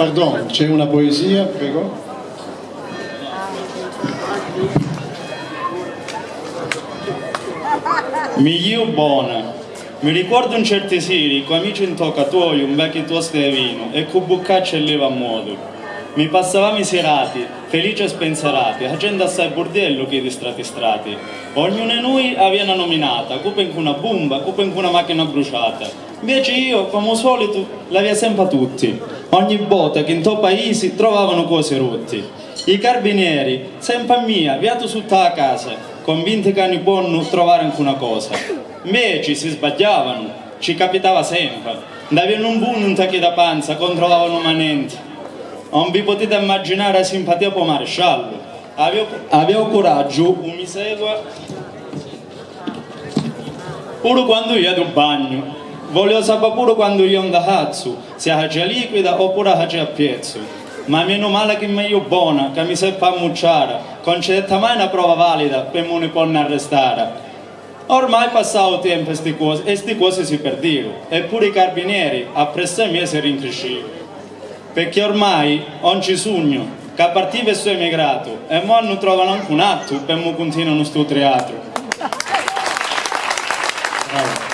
Pardon, c'è una poesia, prego. Migliu buona. Mi ricordo un certo seri, con amici in toccatoio, un vecchio tosto di vino e con buccaccia e leva a modo. Mi passavamo i serati, felici e spensierati, facendo assai bordello che di strati strati. Ognuno di noi aveva una nominata, cupa in una bomba, cupa in una macchina bruciata. Invece io, come al solito, l'aveva sempre a tutti. Ogni volta che in to paesi trovavano cose rotte. I carabinieri, sempre mia, viato su la casa, convinti che non buono trovare anche una cosa. Invece si sbagliavano, ci capitava sempre. Davano un buon un tacchi da panza, controllavano manenti. Non vi potete immaginare la simpatia per maresciallo. Avevo, avevo coraggio, mi segua, pure quando io ero in bagno. Volevo sapere pure quando io ando a cazzo, se la già liquida oppure la già a piezzo. Ma meno male che mi io buona, che mi seppa ammucciare, concedetta mai una prova valida per non mi può arrestare. Ormai è passato tempo e queste cose, e queste cose si perdevano, eppure i carabinieri a presso me si rincrescevano perché ormai non ci sogno che a partire sono emigrato e ora non trovano anche un atto per continuare questo teatro. Bravo.